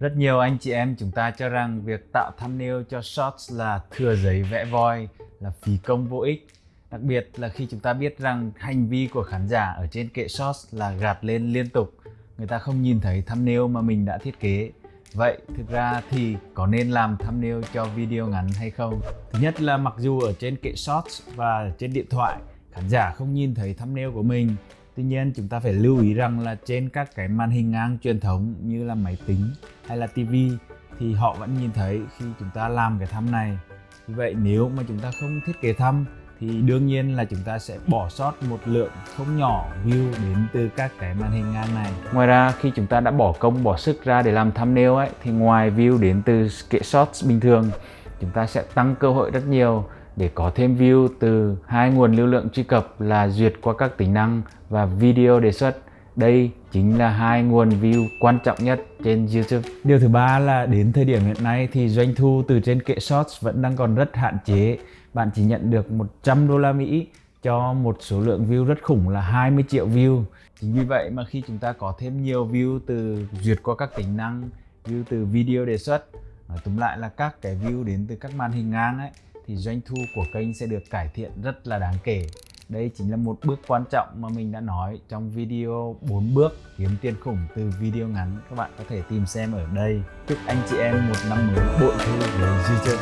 Rất nhiều anh chị em chúng ta cho rằng việc tạo thumbnail cho shorts là thừa giấy vẽ voi, là phí công vô ích. Đặc biệt là khi chúng ta biết rằng hành vi của khán giả ở trên kệ shorts là gạt lên liên tục. Người ta không nhìn thấy thumbnail mà mình đã thiết kế. Vậy thực ra thì có nên làm thumbnail cho video ngắn hay không? Thứ nhất là mặc dù ở trên kệ shorts và trên điện thoại khán giả không nhìn thấy thumbnail của mình Tuy nhiên, chúng ta phải lưu ý rằng là trên các cái màn hình ngang truyền thống như là máy tính hay là tivi thì họ vẫn nhìn thấy khi chúng ta làm cái thăm này. Vì vậy, nếu mà chúng ta không thiết kế thăm thì đương nhiên là chúng ta sẽ bỏ sót một lượng không nhỏ view đến từ các cái màn hình ngang này. Ngoài ra, khi chúng ta đã bỏ công, bỏ sức ra để làm thumbnail ấy, thì ngoài view đến từ kệ shots bình thường, chúng ta sẽ tăng cơ hội rất nhiều để có thêm view từ hai nguồn lưu lượng truy cập là duyệt qua các tính năng và video đề xuất. Đây chính là hai nguồn view quan trọng nhất trên YouTube. Điều thứ ba là đến thời điểm hiện nay thì doanh thu từ trên kệ Shorts vẫn đang còn rất hạn chế. Bạn chỉ nhận được 100 đô la Mỹ cho một số lượng view rất khủng là 20 triệu view. Chính vì vậy mà khi chúng ta có thêm nhiều view từ duyệt qua các tính năng, view từ video đề xuất, nói túm lại là các cái view đến từ các màn hình ngang ấy thì doanh thu của kênh sẽ được cải thiện rất là đáng kể. Đây chính là một bước quan trọng mà mình đã nói trong video 4 bước kiếm tiền khủng từ video ngắn. Các bạn có thể tìm xem ở đây. Chúc anh chị em một năm mới bội thu với YouTube.